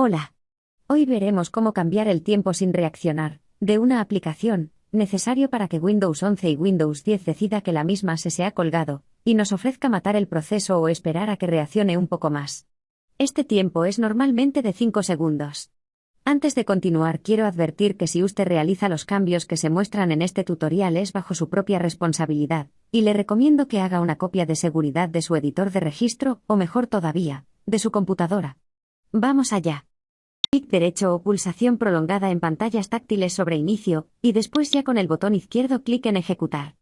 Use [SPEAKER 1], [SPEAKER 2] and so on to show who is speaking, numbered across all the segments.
[SPEAKER 1] Hola. Hoy veremos cómo cambiar el tiempo sin reaccionar, de una aplicación, necesario para que Windows 11 y Windows 10 decida que la misma se se ha colgado, y nos ofrezca matar el proceso o esperar a que reaccione un poco más. Este tiempo es normalmente de 5 segundos. Antes de continuar quiero advertir que si usted realiza los cambios que se muestran en este tutorial es bajo su propia responsabilidad, y le recomiendo que haga una copia de seguridad de su editor de registro, o mejor todavía, de su computadora. Vamos allá. Clic derecho o pulsación prolongada en pantallas táctiles sobre inicio, y después ya con el botón izquierdo clic en ejecutar.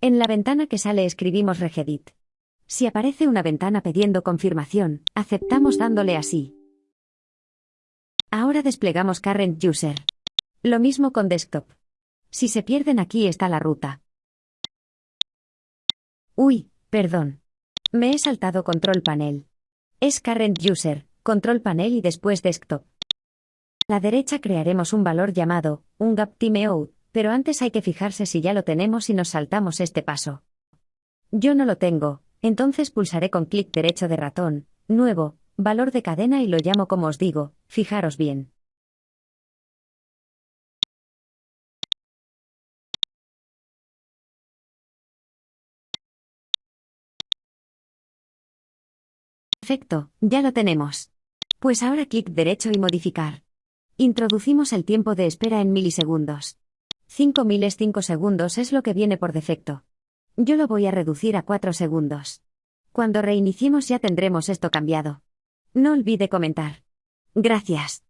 [SPEAKER 1] En la ventana que sale escribimos regedit. Si aparece una ventana pidiendo confirmación, aceptamos dándole así. Ahora desplegamos Current User. Lo mismo con Desktop. Si se pierden aquí está la ruta. Uy, perdón. Me he saltado Control Panel. Es Current User, Control Panel y después Desktop. La derecha crearemos un valor llamado, un gap timeout, pero antes hay que fijarse si ya lo tenemos y nos saltamos este paso. Yo no lo tengo, entonces pulsaré con clic derecho de ratón, nuevo, valor de cadena y lo llamo como os digo, fijaros bien. Perfecto, ya lo tenemos. Pues ahora clic derecho y modificar. Introducimos el tiempo de espera en milisegundos. 5 miles 5 segundos es lo que viene por defecto. Yo lo voy a reducir a 4 segundos. Cuando reiniciemos ya tendremos esto cambiado. No olvide comentar. Gracias.